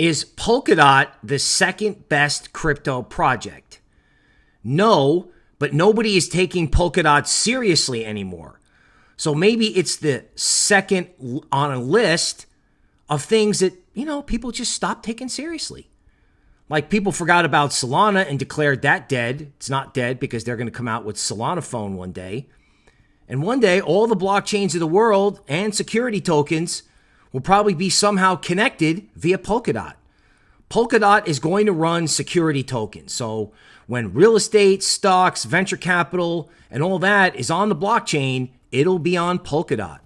Is Polkadot the second best crypto project? No, but nobody is taking Polkadot seriously anymore. So maybe it's the second on a list of things that, you know, people just stopped taking seriously. Like people forgot about Solana and declared that dead. It's not dead because they're going to come out with Solana phone one day. And one day, all the blockchains of the world and security tokens will probably be somehow connected via Polkadot. Polkadot is going to run security tokens. So when real estate, stocks, venture capital, and all that is on the blockchain, it'll be on Polkadot.